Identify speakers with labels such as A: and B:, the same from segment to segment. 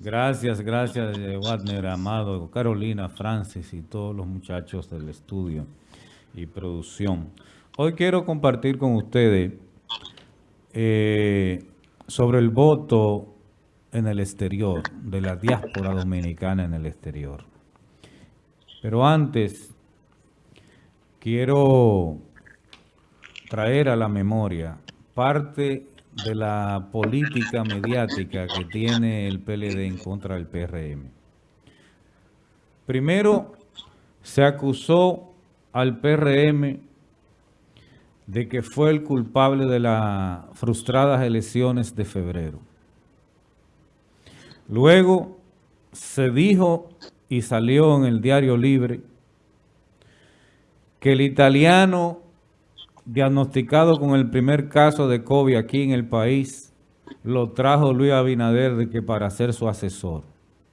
A: Gracias, gracias, eh, Wagner, Amado, Carolina, Francis y todos los muchachos del estudio y producción. Hoy quiero compartir con ustedes eh, sobre el voto en el exterior, de la diáspora dominicana en el exterior. Pero antes, quiero traer a la memoria parte de la política mediática que tiene el PLD en contra del PRM. Primero, se acusó al PRM de que fue el culpable de las frustradas elecciones de febrero. Luego, se dijo y salió en el Diario Libre que el italiano diagnosticado con el primer caso de COVID aquí en el país, lo trajo Luis Abinader de que para ser su asesor.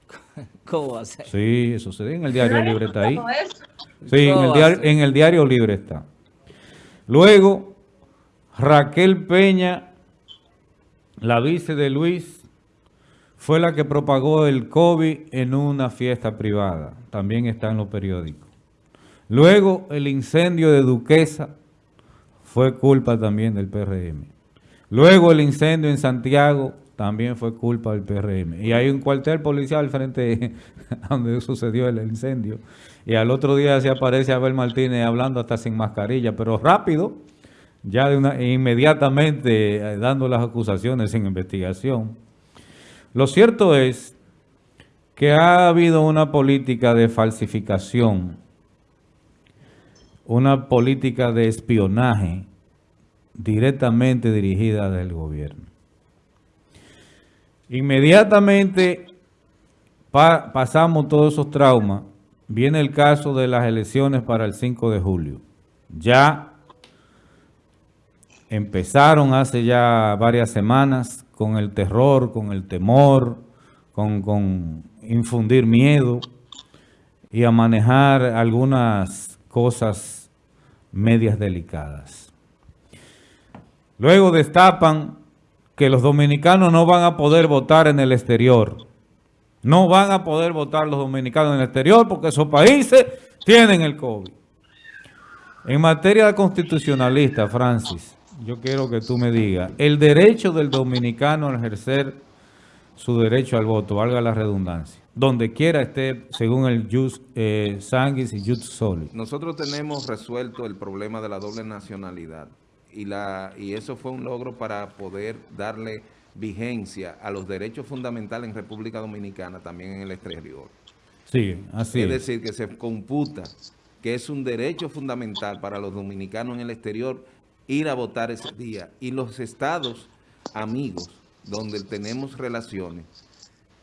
B: ¿Cómo va a ser?
A: Sí, eso se en el Diario Libre, está ahí. Sí, en el, diario, en el Diario Libre está. Luego, Raquel Peña, la vice de Luis, fue la que propagó el COVID en una fiesta privada. También está en los periódicos. Luego, el incendio de Duquesa, fue culpa también del PRM. Luego el incendio en Santiago también fue culpa del PRM. Y hay un cuartel policial frente a donde sucedió el incendio. Y al otro día se aparece Abel Martínez hablando hasta sin mascarilla, pero rápido, ya de una, inmediatamente eh, dando las acusaciones sin investigación. Lo cierto es que ha habido una política de falsificación una política de espionaje directamente dirigida del gobierno. Inmediatamente pasamos todos esos traumas, viene el caso de las elecciones para el 5 de julio. Ya empezaron hace ya varias semanas con el terror, con el temor, con, con infundir miedo y a manejar algunas cosas medias delicadas. Luego destapan que los dominicanos no van a poder votar en el exterior. No van a poder votar los dominicanos en el exterior porque esos países tienen el COVID. En materia constitucionalista, Francis, yo quiero que tú me digas, el derecho del dominicano a ejercer su derecho al voto, valga la redundancia, donde quiera esté, según el Jus eh, Sanguis y Jus Soli.
C: Nosotros tenemos resuelto el problema de la doble nacionalidad y, la, y eso fue un logro para poder darle vigencia a los derechos fundamentales en República Dominicana, también en el exterior.
A: Sí, así
C: es. Es decir, que se computa que es un derecho fundamental para los dominicanos en el exterior ir a votar ese día. Y los estados amigos donde tenemos relaciones,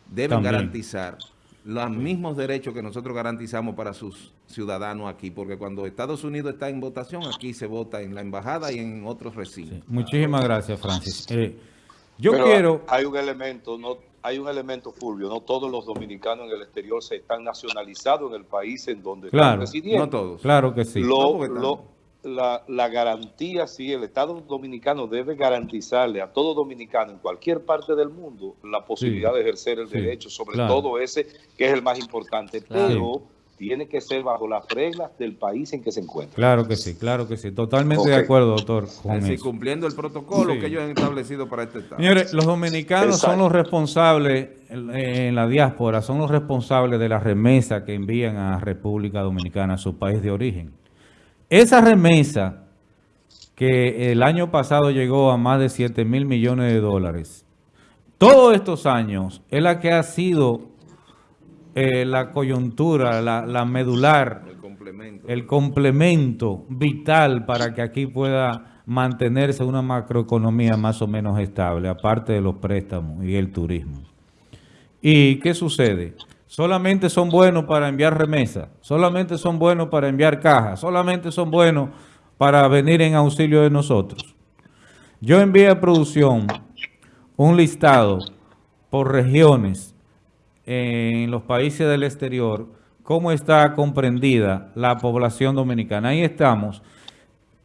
C: deben garantizar los mismos derechos que nosotros garantizamos para sus ciudadanos aquí, porque cuando Estados Unidos está en votación, aquí se vota en la embajada y en otros recintos.
A: Muchísimas gracias, Francis. Eh, yo quiero...
D: Hay un elemento, no hay un elemento, Fulvio, no todos los dominicanos en el exterior se están nacionalizados en el país en donde
A: están
D: residiendo.
A: No todos. Claro que sí.
D: Lo, la, la, garantía, sí, el Estado Dominicano debe garantizarle a todo dominicano en cualquier parte del mundo la posibilidad de ejercer el derecho, sobre todo ese que es el más importante, pero tiene que ser bajo las reglas del país en que se encuentra.
A: Claro que sí, claro que sí, totalmente de acuerdo, doctor.
C: Con cumpliendo el protocolo que ellos han establecido para este Estado.
A: Señores, los dominicanos son los responsables en la diáspora, son los responsables de la remesa que envían a República Dominicana, a su país de origen. Esa remesa que el año pasado llegó a más de 7 mil millones de dólares, todos estos años es la que ha sido eh, la coyuntura, la, medular, el complemento. el complemento vital para que aquí pueda mantenerse una macroeconomía más o menos estable, aparte de los préstamos y el turismo. ¿Y qué sucede? Solamente son buenos para enviar remesas, solamente son buenos para enviar cajas, solamente son buenos para venir en auxilio de nosotros. Yo envié a producción un listado por regiones en los países del exterior, cómo está comprendida la población dominicana. Ahí estamos.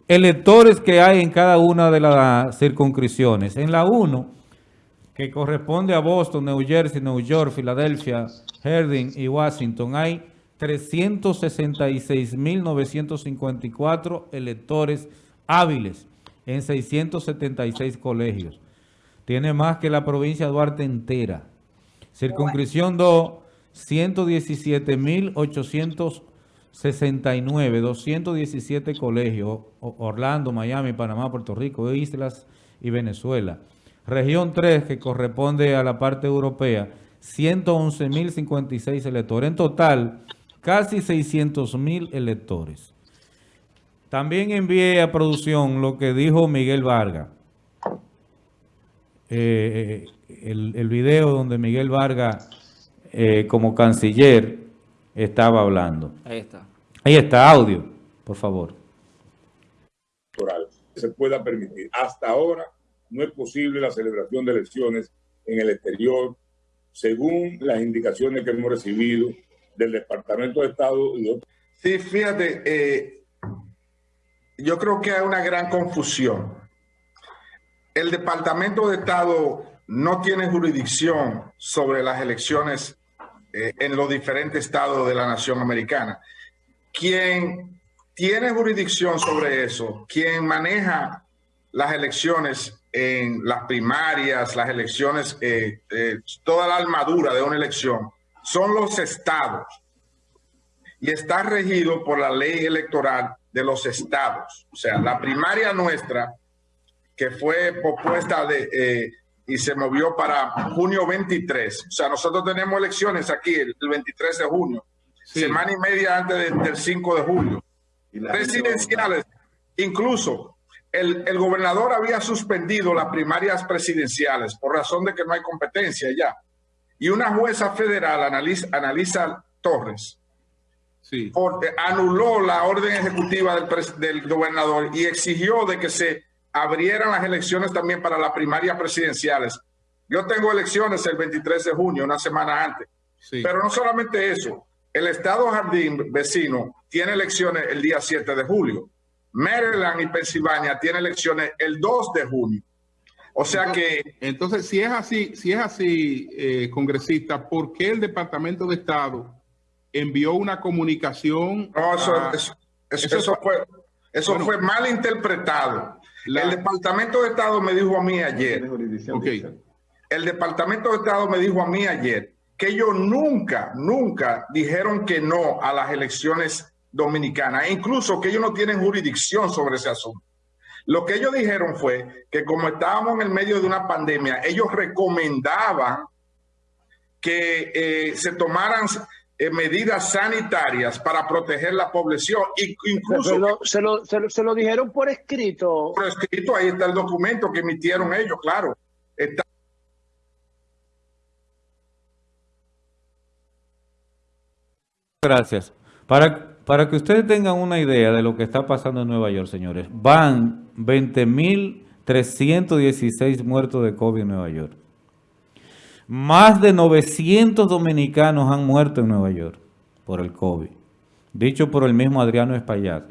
A: Electores que hay en cada una de las circunscripciones. En la 1 que corresponde a Boston, New Jersey, New York, Filadelfia, Herding y Washington, hay 366.954 electores hábiles en 676 colegios. Tiene más que la provincia de Duarte entera. Circunscripción 2, 117.869, 217 colegios, Orlando, Miami, Panamá, Puerto Rico, Islas y Venezuela. Región 3, que corresponde a la parte europea, 111.056 electores. En total, casi 600.000 electores. También envié a producción lo que dijo Miguel Vargas. Eh, el, el, video donde Miguel Vargas, eh, como canciller, estaba hablando.
B: Ahí está.
A: Ahí está, audio, por favor.
E: Se pueda permitir. Hasta ahora no es posible la celebración de elecciones en el exterior, según las indicaciones que hemos recibido del Departamento de Estado y.
F: Sí, fíjate, eh, yo creo que hay una gran confusión. El Departamento de Estado no tiene jurisdicción sobre las elecciones eh, en los diferentes estados de la nación americana. Quien tiene jurisdicción sobre eso, quien maneja las elecciones en las primarias, las elecciones, eh, toda la armadura de una elección, son los estados y está regido por la ley electoral de los estados. O sea, la primaria nuestra, que fue propuesta de, eh, y se movió para junio 23. O sea, nosotros tenemos elecciones aquí el, 23 de junio, semana y media antes del 5 de julio. Presidenciales, incluso el, el, gobernador había suspendido las primarias presidenciales por razón de que no hay competencia ya. Y una jueza federal, Analiza, Analiza Torres, sí. anuló la orden ejecutiva del, del, gobernador y exigió de que se abrieran las elecciones también para las primarias presidenciales. Yo tengo elecciones el 23 de junio, una semana antes. Sí. Pero no solamente eso, el estado Jardín vecino tiene elecciones el día 7 de julio. Maryland y Pensilvania tienen elecciones el 2 de junio. O sea que...
E: Entonces, si es así, si es así, eh, congresista, ¿por qué el Departamento de Estado envió una comunicación?
F: No, eso, a... eso, eso, eso, fue, eso bueno, fue mal interpretado. La... El Departamento de Estado me dijo a mí ayer. Okay. El Departamento de Estado me dijo a mí ayer que ellos nunca, nunca dijeron que no a las elecciones dominicanas, e incluso que ellos no tienen jurisdicción sobre ese asunto. Lo que ellos dijeron fue que como estábamos en el medio de una pandemia, ellos recomendaban que eh, se tomaran eh, medidas sanitarias para proteger la población. Incluso,
G: se lo, se, lo, se, lo, se, lo, dijeron por escrito.
F: Por escrito, ahí está el documento que emitieron ellos, claro. Está
A: Gracias. Para para que ustedes tengan una idea de lo que está pasando en Nueva York, señores, van 20.316 muertos de COVID en Nueva York. Más de 900 dominicanos han muerto en Nueva York por el COVID. Dicho por el mismo Adriano Espaillat,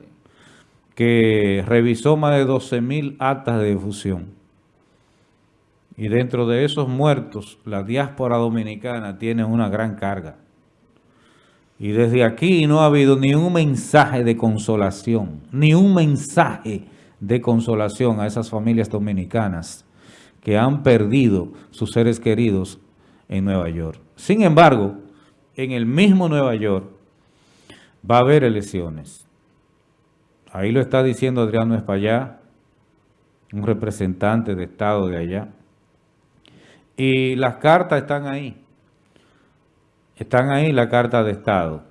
A: que revisó más de 12.000 actas de difusión. Y dentro de esos muertos, la diáspora dominicana tiene una gran carga. Y desde aquí no ha habido ni un mensaje de consolación, ni un mensaje de consolación a esas familias dominicanas que han perdido sus seres queridos en Nueva York. Sin embargo, en el mismo Nueva York va a haber elecciones. Ahí lo está diciendo Adriano Espallá, un representante de Estado de allá. Y las cartas están ahí. Están ahí la carta de Estado.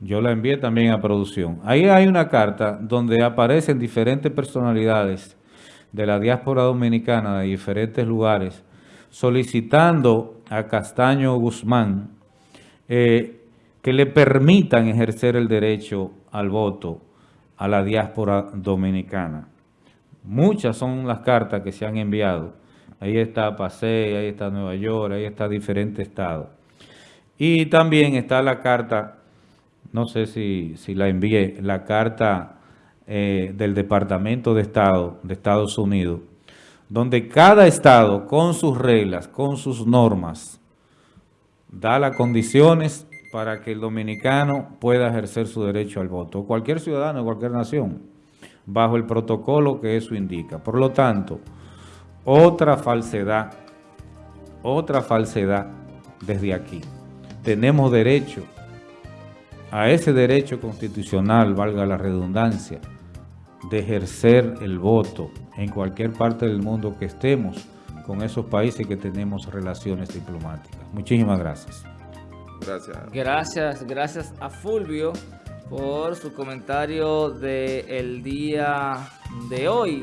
A: Yo la envié también a producción. Ahí hay una carta donde aparecen diferentes personalidades de la diáspora dominicana de diferentes lugares solicitando a Castaño Guzmán eh, que le permitan ejercer el derecho al voto a la diáspora dominicana. Muchas son las cartas que se han enviado. Ahí está Paseo, ahí está Nueva York, ahí está diferentes estados. Y también está la carta, no sé si, la envié, la carta eh, del Departamento de Estado de Estados Unidos, donde cada estado con sus reglas, con sus normas, da las condiciones para que el dominicano pueda ejercer su derecho al voto, cualquier ciudadano de cualquier nación, bajo el protocolo que eso indica. Por lo tanto, otra falsedad, otra falsedad desde aquí. Tenemos derecho a ese derecho constitucional, valga la redundancia, de ejercer el voto en cualquier parte del mundo que estemos con esos países que tenemos relaciones diplomáticas. Muchísimas gracias.
C: Gracias.
B: Gracias, gracias a Fulvio por su comentario del día de hoy.